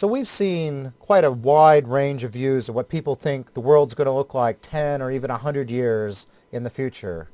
So we've seen quite a wide range of views of what people think the world's going to look like 10 or even 100 years in the future.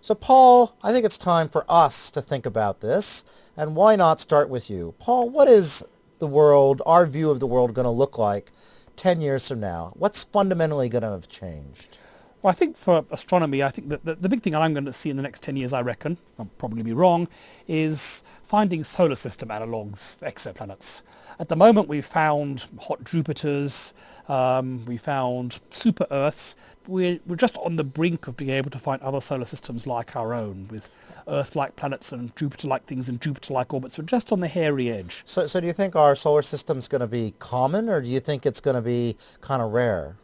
So Paul, I think it's time for us to think about this. And why not start with you? Paul, what is the world, our view of the world going to look like 10 years from now? What's fundamentally going to have changed? Well, I think for astronomy, I think that the, the, big thing I'm going to see in the next 10 years, I reckon, I'll probably be wrong, is finding solar system analogues for exoplanets. At the moment, we've found hot Jupiters, um, we found super Earths. We're, we're just on the brink of being able to find other solar systems like our own, with Earth-like planets and Jupiter-like things in Jupiter-like orbits. We're just on the hairy edge. So, so do you think our solar system's going to be common, or do you think it's going to be kind of rare?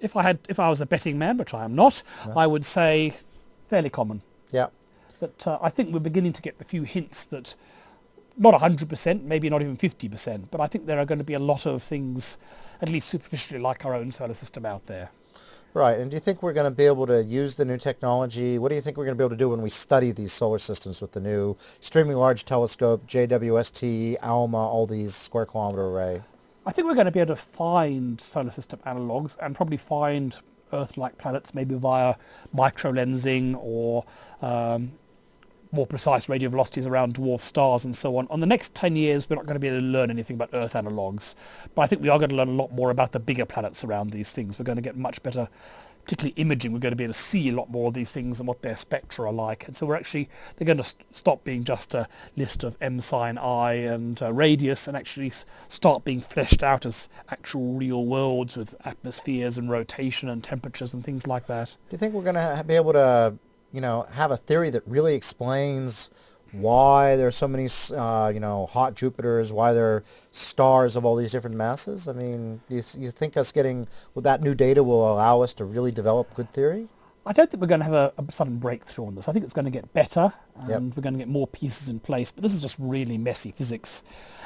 If I had, if I was a betting man, which I am not, yeah. I would say fairly common. Yeah. But uh, I think we're beginning to get a few hints that not 100%, maybe not even 50%, but I think there are going to be a lot of things, at least superficially, like our own solar system out there. Right, and do you think we're going to be able to use the new technology? What do you think we're going to be able to do when we study these solar systems with the new extremely large telescope, JWST, ALMA, all these square kilometer array? I think we're going to be able to find solar system analogues and probably find Earth-like planets maybe via microlensing or um, more precise radial velocities around dwarf stars and so on. On the next 10 years, we're not going to be able to learn anything about Earth analogues, but I think we are going to learn a lot more about the bigger planets around these things. We're going to get much better particularly imaging, we're going to be able to see a lot more of these things and what their spectra are like. And so we're actually, they're going to st stop being just a list of M sine I and uh, radius and actually start being fleshed out as actual real worlds with atmospheres and rotation and temperatures and things like that. Do you think we're going to be able to, you know, have a theory that really explains why there are so many, uh, you know, hot Jupiters, why there are stars of all these different masses? I mean, you, you think us getting well, that new data will allow us to really develop good theory? I don't think we're going to have a, a sudden breakthrough on this. I think it's going to get better and yep. we're going to get more pieces in place. But this is just really messy physics.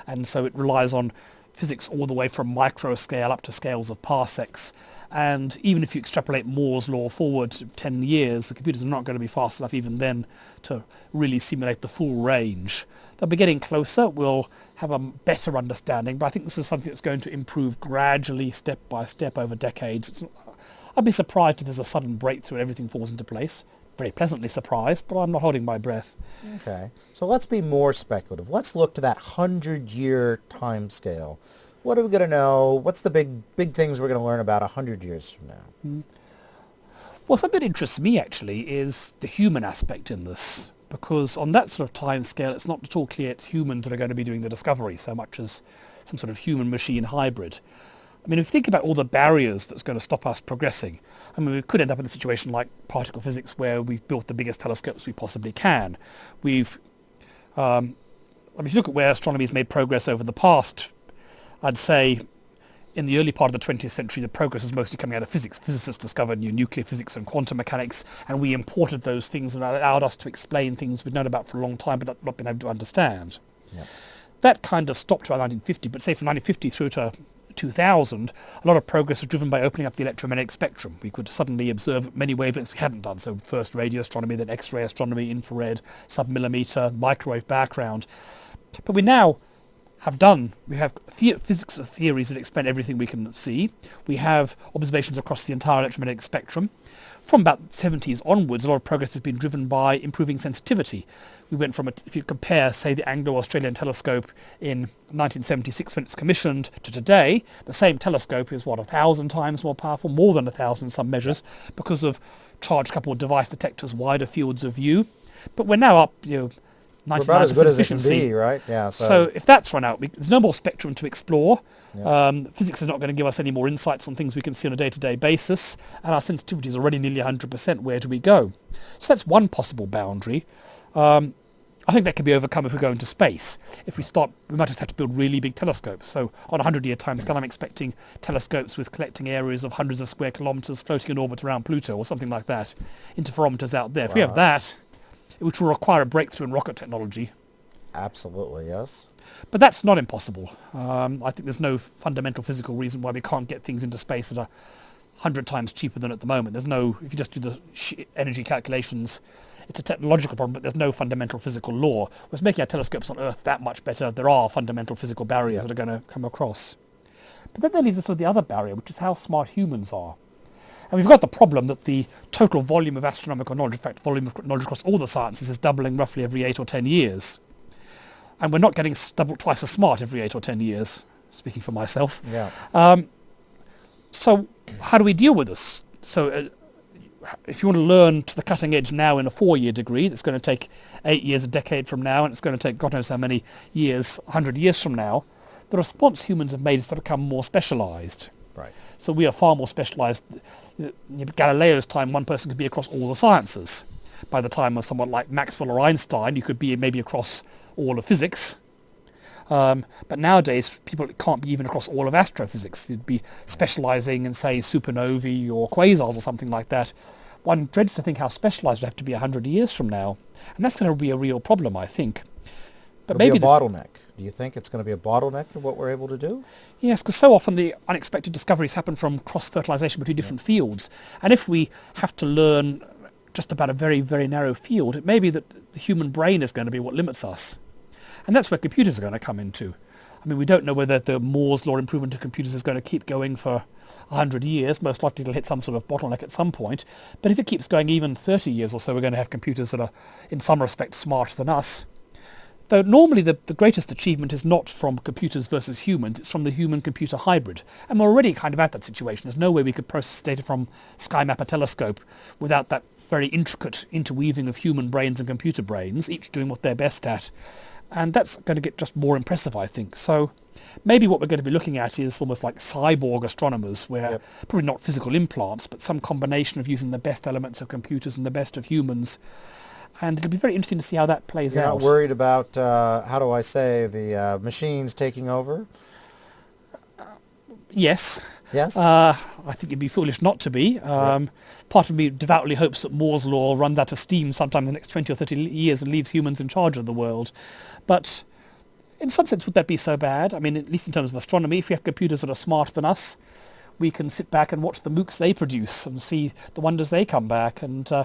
And so it relies on physics all the way from micro scale up to scales of parsecs. And even if you extrapolate Moore's law forward 10 years, the computers are not going to be fast enough even then to really simulate the full range. They'll be getting closer, we'll have a better understanding, but I think this is something that's going to improve gradually, step by step over decades. I'd be surprised if there's a sudden breakthrough and everything falls into place. Very pleasantly surprised, but I'm not holding my breath. Okay, so let's be more speculative. Let's look to that 100-year time scale what are we going to know? What's the big big things we're going to learn about 100 years from now? Mm. Well, something that interests me actually is the human aspect in this, because on that sort of time scale, it's not at all clear it's humans that are going to be doing the discovery so much as some sort of human-machine hybrid. I mean, if you think about all the barriers that's going to stop us progressing, I mean, we could end up in a situation like particle physics where we've built the biggest telescopes we possibly can. We've, um, I mean, if you look at where astronomy has made progress over the past I'd say in the early part of the 20th century, the progress is mostly coming out of physics. Physicists discovered new nuclear physics and quantum mechanics, and we imported those things and allowed us to explain things we'd known about for a long time but not been able to understand. Yep. That kind of stopped around 1950, but say from 1950 through to 2000, a lot of progress was driven by opening up the electromagnetic spectrum. We could suddenly observe many wavelengths we hadn't done. So first radio astronomy, then X-ray astronomy, infrared, submillimeter, microwave background. But we now have done. We have the physics of theories that explain everything we can see. We have observations across the entire electromagnetic spectrum. From about the 70s onwards, a lot of progress has been driven by improving sensitivity. We went from, a, if you compare, say, the Anglo-Australian telescope in 1976 when it's commissioned to today, the same telescope is, what, a thousand times more powerful, more than a thousand in some measures, because of charge-coupled device detectors, wider fields of view. But we're now up, you know, about as good as it can be, right? Yeah. So, so if that's run out, we, there's no more spectrum to explore. Yeah. Um, physics is not going to give us any more insights on things we can see on a day-to-day basis, and our sensitivity is already nearly 100%. Where do we go? So that's one possible boundary. Um, I think that can be overcome if we go into space. If we start, we might just have to build really big telescopes. So on a 100-year timescale, I'm expecting telescopes with collecting areas of hundreds of square kilometers floating in orbit around Pluto or something like that, interferometers out there. Wow. If we have that, which will require a breakthrough in rocket technology. Absolutely, yes. But that's not impossible. Um, I think there's no fundamental physical reason why we can't get things into space that are 100 times cheaper than at the moment. There's no, if you just do the energy calculations, it's a technological problem, but there's no fundamental physical law. Whereas making our telescopes on Earth that much better, there are fundamental physical barriers yeah. that are going to come across. But then that leaves us with the other barrier, which is how smart humans are. And we've got the problem that the total volume of astronomical knowledge, in fact, volume of knowledge across all the sciences is doubling roughly every eight or ten years. And we're not getting double, twice as smart every eight or ten years, speaking for myself. Yeah. Um, so how do we deal with this? So uh, if you want to learn to the cutting edge now in a four-year degree, that's going to take eight years, a decade from now, and it's going to take God knows how many years, 100 years from now, the response humans have made is to become more specialized. Right. So we are far more specialized. In Galileo's time, one person could be across all the sciences. By the time of someone like Maxwell or Einstein, you could be maybe across all of physics. Um, but nowadays, people can't be even across all of astrophysics. They'd be specializing in, say, supernovae or quasars or something like that. One dreads to think how specialized we have to be 100 years from now. And that's going to be a real problem, I think. But It'll maybe be a bottleneck. Do you think it's going to be a bottleneck to what we're able to do? Yes, because so often the unexpected discoveries happen from cross-fertilization between different yeah. fields. And if we have to learn just about a very, very narrow field, it may be that the human brain is going to be what limits us. And that's where computers are going to come into. I mean, we don't know whether the Moore's law improvement of computers is going to keep going for 100 years. Most likely it'll hit some sort of bottleneck at some point. But if it keeps going even 30 years or so, we're going to have computers that are, in some respects, smarter than us. Though normally the, the greatest achievement is not from computers versus humans, it's from the human-computer hybrid. And we're already kind of at that situation. There's no way we could process data from SkyMapper telescope without that very intricate interweaving of human brains and computer brains, each doing what they're best at and that's going to get just more impressive, I think. So maybe what we're going to be looking at is almost like cyborg astronomers, where yep. probably not physical implants, but some combination of using the best elements of computers and the best of humans. And it'll be very interesting to see how that plays You're out. Not worried about uh, how do I say the uh, machines taking over? Yes. Yes. Uh, I think it'd be foolish not to be. Um, Part of me devoutly hopes that Moore's law runs out of steam sometime in the next 20 or 30 years and leaves humans in charge of the world. But in some sense, would that be so bad? I mean, at least in terms of astronomy, if we have computers that are smarter than us, we can sit back and watch the MOOCs they produce and see the wonders they come back. And uh,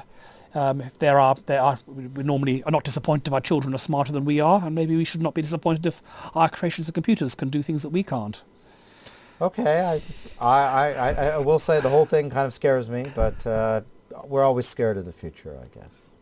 um, if there are, there are, we normally are not disappointed if our children are smarter than we are, and maybe we should not be disappointed if our creations of computers can do things that we can't. Okay, I, I, I, I will say the whole thing kind of scares me, but uh, we're always scared of the future, I guess.